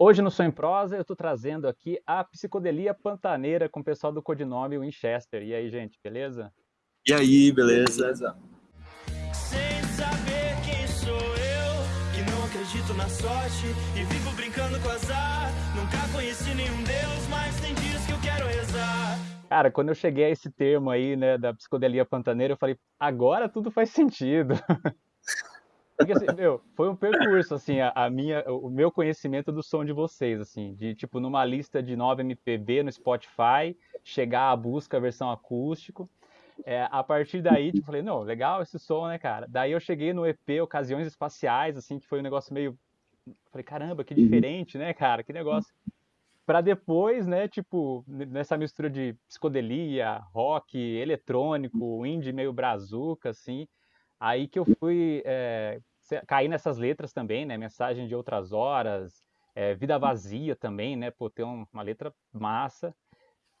Hoje no Som em Prosa eu estou trazendo aqui a psicodelia pantaneira com o pessoal do codinome Winchester. E aí, gente, beleza? E aí, beleza? Sem saber quem sou eu, que não acredito na sorte e vivo brincando com azar. Nunca conheci nenhum Deus, mas tem dias que eu quero rezar. Cara, quando eu cheguei a esse termo aí, né, da psicodelia pantaneira, eu falei, agora tudo faz sentido. Porque, assim, meu, foi um percurso, assim, a, a, minha, o meu conhecimento do som de vocês, assim, de, tipo, numa lista de 9 MPB no Spotify, chegar à busca a versão acústico. É, a partir daí, tipo, falei, não, legal esse som, né, cara? Daí eu cheguei no EP Ocasiões Espaciais, assim, que foi um negócio meio... Falei, caramba, que diferente, né, cara? Que negócio. Pra depois, né, tipo, nessa mistura de psicodelia, rock, eletrônico, indie meio brazuca, assim, aí que eu fui é, cair nessas letras também, né? Mensagem de outras horas, é, Vida Vazia também, né? Pô, ter uma letra massa.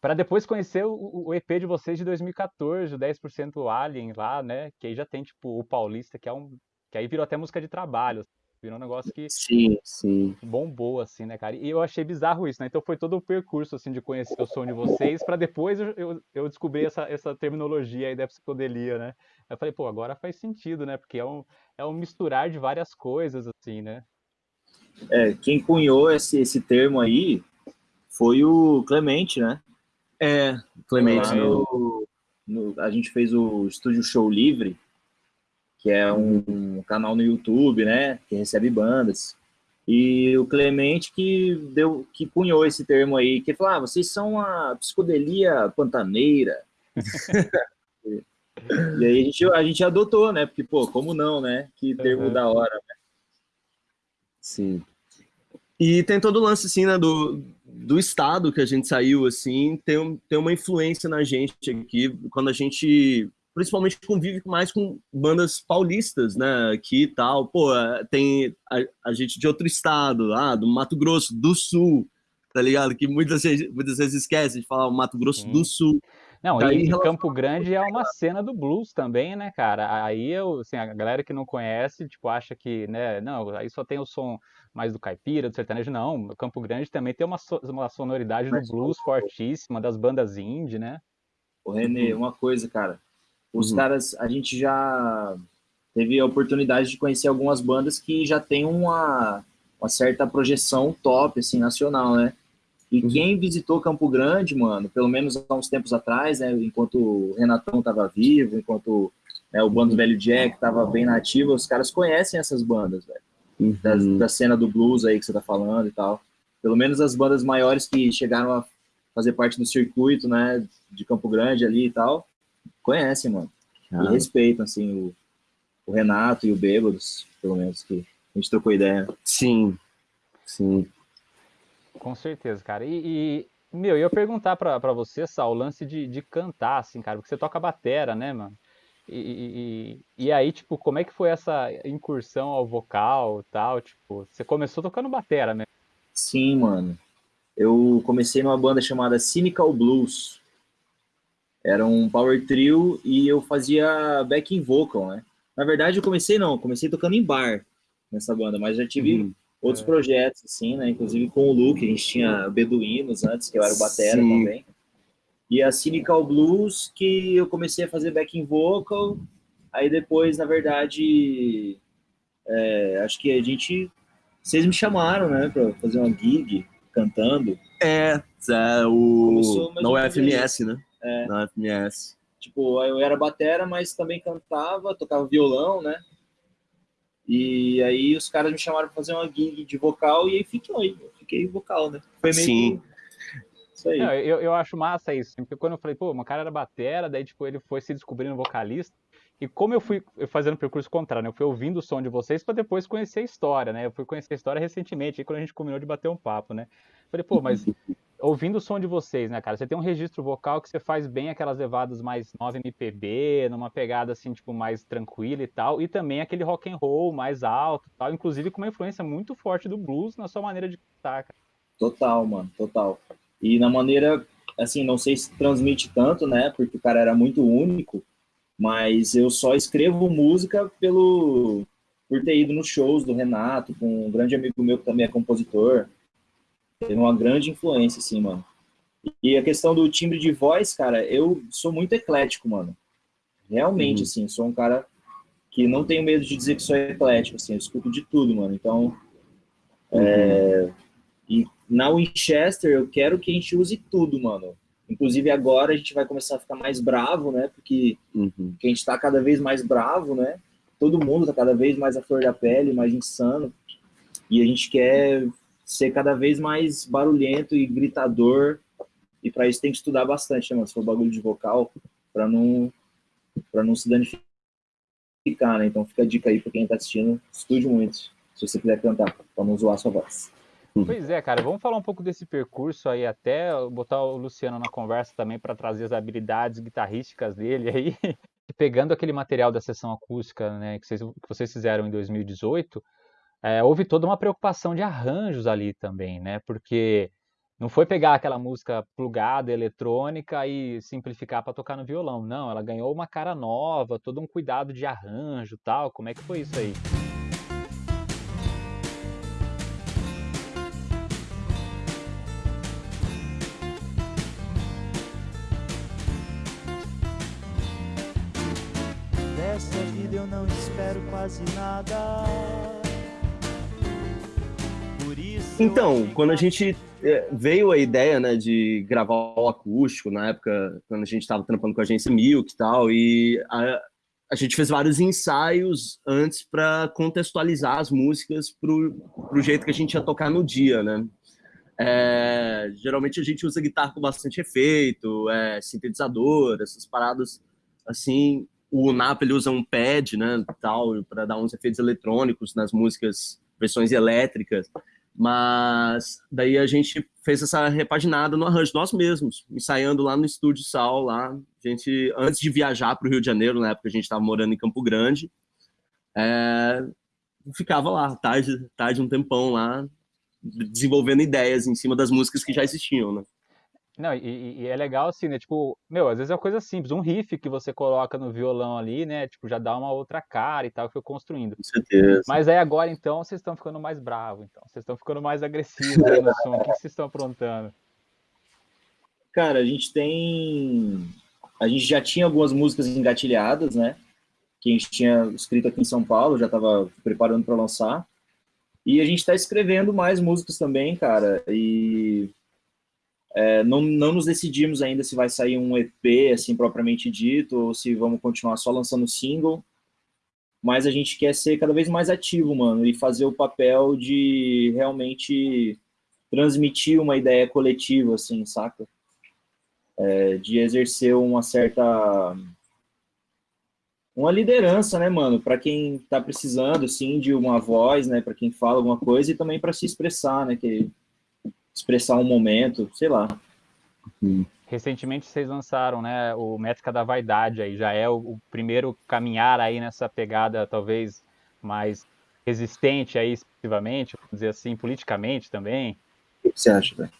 Para depois conhecer o, o, EP de vocês de 2014, o 10% Alien lá, né? Que aí já tem, tipo, o Paulista, que é um. Que aí virou até música de trabalho. Virou um negócio que sim, sim. bombou, assim, né, cara? E eu achei bizarro isso, né? Então foi todo o percurso, assim, de conhecer o som de vocês, para depois eu, eu, eu, descobrir essa, essa terminologia aí da psicodelia, né? Eu falei, pô, agora faz sentido, né? Porque é um, é um misturar de várias coisas, assim, né? É, quem cunhou esse, esse termo aí foi o Clemente, né? É, Clemente. No, no, a gente fez o Estúdio Show Livre, que é um, canal no YouTube, né, que recebe bandas. E o Clemente que deu, que cunhou esse termo aí, que falou, ah, vocês são a psicodelia pantaneira. e, aí a gente, a gente adotou, né, porque, pô, como não, né, que termo uhum. da hora, né? Sim. E tem todo o lance, assim, né, do, do estado que a gente saiu, assim, tem, tem uma influência na gente aqui, quando a gente principalmente convive mais com bandas paulistas, né, aqui e tal, pô, tem a, a, gente de outro estado, ah, do Mato Grosso do Sul, tá ligado? Que muitas, muitas vezes esquece de falar o Mato Grosso Sim. do Sul. Não, Daí, e, Campo Grande é uma cena do blues também, né, cara? Aí eu, assim, a galera que não conhece, tipo, acha que, né, não, aí só tem o som mais do caipira, do sertanejo, não. Campo Grande também tem uma, so, uma sonoridade do blues fortíssima, das bandas indie, né? Ô, Renê, uma coisa, cara, os uhum. caras, a gente já teve a oportunidade de conhecer algumas bandas que já tem uma, uma certa projeção top, assim, nacional, né? E uhum. quem visitou Campo Grande, mano, pelo menos há uns tempos atrás, né, enquanto o Renatão tava vivo, enquanto né, o Bando Velho Jack tava bem nativo, os caras conhecem essas bandas, velho. Uhum. Da, da, cena do blues aí que você tá falando e tal. Pelo menos as bandas maiores que chegaram a fazer parte do circuito, né, de Campo Grande ali e tal, conhecem, mano. Ah. E respeitam, assim, o, o Renato e o Bêbados, pelo menos, que a gente trocou ideia. Sim, sim. Com certeza, cara. E, e meu, eu ia perguntar pra, pra você, Sal, o lance de, de cantar, assim, cara, porque você toca batera, né, mano? E, e, e, aí, tipo, como é que foi essa incursão ao vocal tal? Tipo, você começou tocando batera, né? Sim, mano. Eu comecei numa banda chamada Cynical Blues. Era um power trio e eu fazia backing vocal, né? Na verdade, eu comecei não, comecei tocando em bar nessa banda, mas já tive uhum. outros é. projetos, assim, né? Inclusive com o Luke, a gente tinha Beduínos antes, que eu era o batera Sim. também. E a Cynical Blues, que eu comecei a fazer backing vocal, aí depois, na verdade, é, acho que a gente... Vocês me chamaram, né, pra fazer uma gig cantando. É, é o... No FMS, né? É. Na FMS. Tipo, eu era batera, mas também cantava, tocava violão, né? E aí os caras me chamaram para fazer uma gig de vocal e aí fiquei, fiquei vocal, né? Foi meio Sim. Isso aí. Não, eu, eu acho massa isso, porque quando eu falei, pô, uma cara era batera, daí tipo, ele foi se descobrindo vocalista, e como eu fui fazendo o percurso contrário, né? eu fui ouvindo o som de vocês para depois conhecer a história, né? Eu fui conhecer a história recentemente, aí quando a gente combinou de bater um papo, né? Falei, pô, mas ouvindo o som de vocês, né, cara? Você tem um registro vocal que você faz bem aquelas levadas mais 9 MPB, numa pegada assim, tipo, mais tranquila e tal, e também aquele rock and roll mais alto, tal, inclusive com uma influência muito forte do blues na sua maneira de cantar, cara. Total, mano, total. E na maneira, assim, não sei se transmite tanto, né? Porque o cara era muito único, mas eu só escrevo música pelo por ter ido nos shows do Renato, com um grande amigo meu que também é compositor. Teve uma grande influência, assim, mano. E a questão do timbre de voz, cara, eu sou muito eclético, mano. Realmente, uhum. assim, sou um cara que não tenho medo de dizer que sou eclético, assim, eu escuto de tudo, mano. Então, uhum. é... e na Winchester eu quero que a gente use tudo, mano. Inclusive agora a gente vai começar a ficar mais bravo, né? Porque, uhum. a gente tá cada vez mais bravo, né? Todo mundo tá cada vez mais à flor da pele, mais insano. E a gente quer ser cada vez mais barulhento e gritador. E para isso tem que estudar bastante, né, mano? Se for bagulho de vocal, para não para não se danificar, né? Então fica a dica aí para quem tá assistindo, estude muito, se você quiser cantar, para não zoar sua voz. Pois é, cara, vamos falar um pouco desse percurso aí, até botar o Luciano na conversa também para trazer as habilidades guitarrísticas dele aí. Pegando aquele material da sessão acústica né, que, vocês, que vocês fizeram em 2018, é, houve toda uma preocupação de arranjos ali também, né? Porque não foi pegar aquela música plugada, eletrônica e simplificar para tocar no violão. Não, ela ganhou uma cara nova, todo um cuidado de arranjo tal. Como é que foi isso aí? Dessa vida eu não espero quase nada. Então, quando a gente é, veio a ideia né, de gravar o acústico, na época, quando a gente estava trampando com a agência Milk e tal, e a, a gente fez vários ensaios antes para contextualizar as músicas para o jeito que a gente ia tocar no dia, né? É, geralmente a gente usa guitarra com bastante efeito, é, sintetizador, essas paradas assim. O Napa ele usa um pad, né, tal, para dar uns efeitos eletrônicos nas músicas, versões elétricas. Mas daí a gente fez essa repaginada no arranjo nós mesmos, ensaiando lá no estúdio Sal, lá. A gente, antes de viajar para o Rio de Janeiro, na época a gente estava morando em Campo Grande, é, ficava lá, tarde, tarde um tempão lá, desenvolvendo ideias em cima das músicas que já existiam, né? Não, e, e, é legal assim, né? Tipo, meu, às vezes é uma coisa simples, um riff que você coloca no violão ali, né? Tipo, já dá uma outra cara e tal, que foi construindo. Com certeza. Mas aí agora, então, vocês estão ficando mais bravos, então. Vocês estão ficando mais agressivos aí no som. O que, vocês estão aprontando? Cara, a gente tem. A gente já tinha algumas músicas engatilhadas, né? Que a gente tinha escrito aqui em São Paulo, já estava preparando para lançar. E a gente está escrevendo mais músicas também, cara. E é, não, não nos decidimos ainda se vai sair um EP, assim, propriamente dito, ou se vamos continuar só lançando single, mas a gente quer ser cada vez mais ativo, mano, e fazer o papel de realmente transmitir uma ideia coletiva, assim, saca? É, de exercer uma certa uma liderança, né, mano, para quem tá precisando, assim, de uma voz, né, para quem fala alguma coisa e também para se expressar, né, que expressar um momento, sei lá. Recentemente vocês lançaram, né, o Métrica da Vaidade aí, já é o, o primeiro caminhar aí nessa pegada talvez mais resistente aí excessivamente, vamos dizer assim, politicamente também. O que você acha, velho?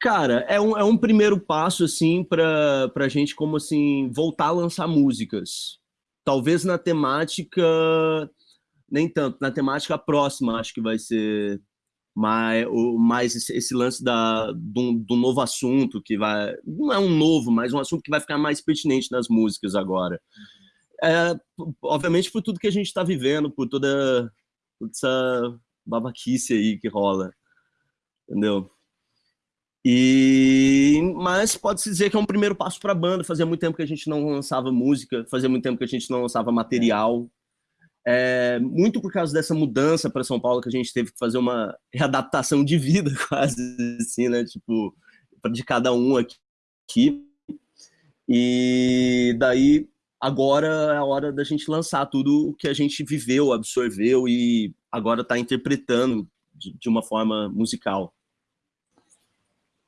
Cara, é um, é um primeiro passo, assim, para a gente, como assim, voltar a lançar músicas. Talvez na temática, nem tanto, na temática próxima, acho que vai ser mas o mais esse, esse, lance da do, do, novo assunto que vai não é um novo mas um assunto que vai ficar mais pertinente nas músicas agora. É, obviamente por tudo que a gente está vivendo por toda, essa babaquice aí que rola entendeu? E mas pode se dizer que é um primeiro passo para a banda. Fazia muito tempo que a gente não lançava música fazia muito tempo que a gente não lançava material. é, muito por causa dessa mudança para São Paulo que a gente teve que fazer uma readaptação de vida quase assim, né? Tipo, de cada um aqui. E daí agora é a hora da gente lançar tudo o que a gente viveu, absorveu e agora está interpretando de, de uma forma musical.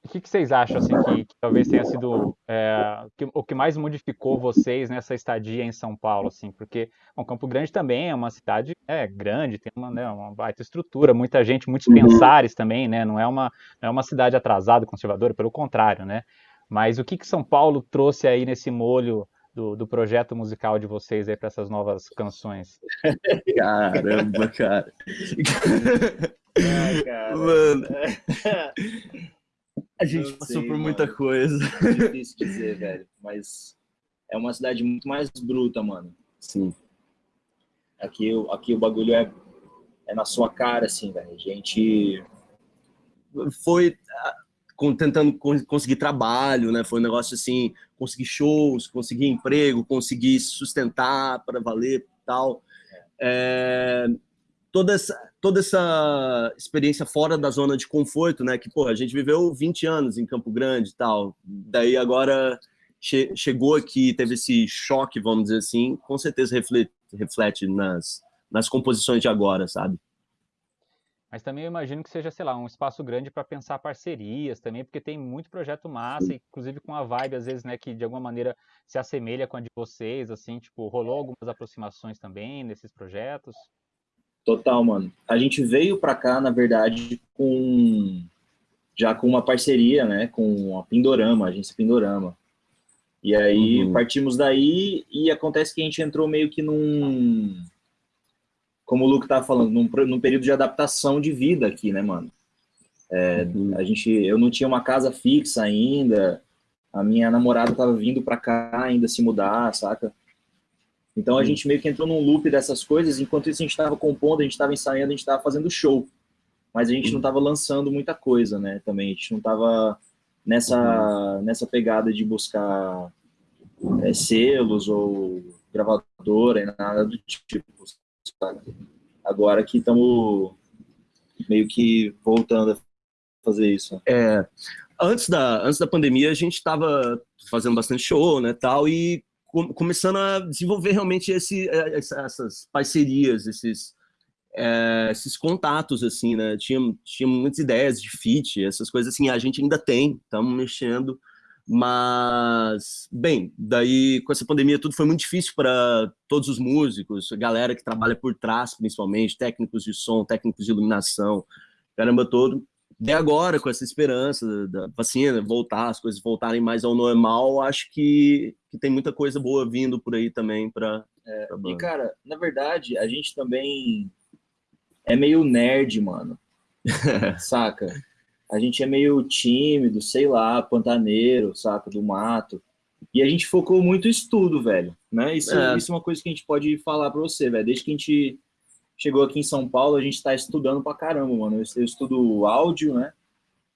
O que, que, vocês acham assim que, que talvez tenha sido é, que, o que mais modificou vocês nessa estadia em São Paulo, assim? Porque bom, Campo Grande também é uma cidade é, grande, tem uma, né, uma baita estrutura, muita gente, muitos uhum. pensares também, né? Não é uma não é uma cidade atrasada, conservadora, pelo contrário, né? Mas o que, que São Paulo trouxe aí nesse molho do, do projeto musical de vocês aí para essas novas canções? Caramba, cara. Ai, cara. Mano. A gente Não passou sei, por muita mano. coisa. É difícil dizer, velho. Mas é uma cidade muito mais bruta, mano. Sim. Aqui, o- aqui o bagulho é, é na sua cara, assim, velho. A gente. Foi ah, tentando con- conseguir trabalho, né? Foi um negócio assim, conseguir shows, conseguir emprego, conseguir se sustentar para valer e tal. É, toda, essa, toda essa experiência fora da zona de conforto, né? Que, pô, a gente viveu 20 anos em Campo Grande e tal. Daí agora che- chegou aqui, teve esse choque, vamos dizer assim, com certeza reflete, reflete nas, nas composições de agora, sabe? Mas também eu imagino que seja, sei lá, um espaço grande para pensar parcerias também, porque tem muito projeto massa, inclusive com a vibe, às vezes, né, que de alguma maneira se assemelha com a de vocês, assim, tipo, rolou algumas aproximações também nesses projetos? Total, mano. A gente veio pra cá, na verdade, com já com uma parceria, né, com a Pindorama, a agência Pindorama. E aí Uhum. partimos daí e acontece que a gente entrou meio que num como o Luke tava falando, num, num período de adaptação de vida aqui, né, mano? Uhum. A gente, eu não tinha uma casa fixa ainda. A minha namorada tava vindo pra cá ainda se mudar, saca? Então a gente meio que entrou num loop dessas coisas. Enquanto isso a gente tava compondo, a gente tava ensaiando, a gente tava fazendo show. Mas a gente não tava lançando muita coisa, né? Também a gente não tava nessa nessa pegada de buscar é, selos ou gravadora e nada do tipo. sabe? Agora que estamos meio que voltando a fazer isso. É, antes da, antes da pandemia, a gente estava fazendo bastante show, né, tal, e começando a desenvolver realmente esse, essa- essas parcerias, esses, eh, esses contatos, assim, né, tinha, tinha muitas ideias de feat, essas coisas assim, a gente ainda tem, estamos mexendo, mas, bem, daí com essa pandemia tudo foi muito difícil para todos os músicos, galera que trabalha por trás, principalmente, técnicos de som, técnicos de iluminação, caramba todo, de agora, com essa esperança da vacina, voltar, as coisas voltarem mais ao normal, acho que, que tem muita coisa boa vindo por aí também para E, cara, na verdade, a gente também é meio nerd, mano. saca? A gente é meio tímido, sei lá, pantaneiro, saca? Do mato. E a gente focou muito estudo, velho. Né? Isso É. isso é uma coisa que a gente pode falar pra você, velho. Desde que a gente chegou aqui em São Paulo, a gente tá estudando pra caramba, mano. Eu, eu estudo áudio, né?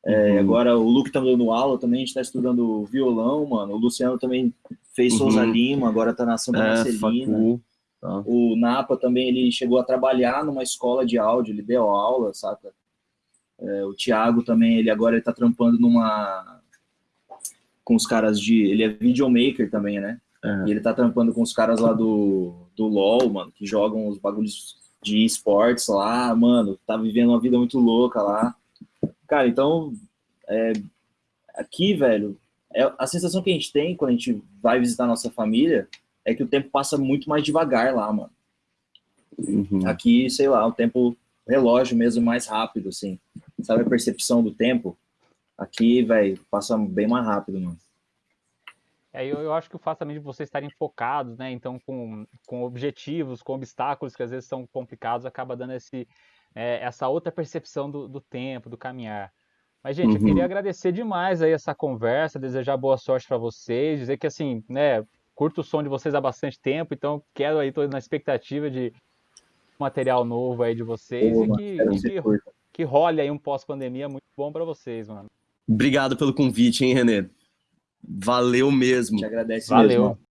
É, Uhum. Agora o Luke tá dando aula também, a gente tá estudando violão, mano. O Luciano também fez Uhum. Souza Lima, agora tá na Santa é, Marcelina. tá. O Napa também, ele chegou a trabalhar numa escola de áudio, ele deu aula, saca? É, o Thiago também, ele agora ele tá trampando numa... com os caras de... ele é videomaker também, né? É. E ele tá trampando com os caras lá do, do LoL, mano, que jogam os bagulhos de esportes lá, mano, tá vivendo uma vida muito louca lá. Cara, então, é, aqui, velho, é, a sensação que a gente tem quando a gente vai visitar nossa família é que o tempo passa muito mais devagar lá, mano. Uhum. Aqui, sei lá, o tempo relógio mesmo mais rápido, assim. Sabe a percepção do tempo? Aqui, velho, passa bem mais rápido, mano. É, eu, eu acho que o fato também de vocês estarem focados, né? Então, com, com objetivos, com obstáculos que às vezes são complicados, acaba dando esse, é, essa outra percepção do, do tempo, do caminhar. Mas, gente, eu Uhum. queria agradecer demais aí essa conversa, desejar boa sorte para vocês, dizer que, assim, né, curto o som de vocês há bastante tempo, então quero aí, tô na expectativa de material novo aí de vocês Pô, e que, e que que, que role aí um pós-pandemia muito bom para vocês, mano. Obrigado pelo convite, hein, Renê? Valeu mesmo. Te agradece Valeu. mesmo.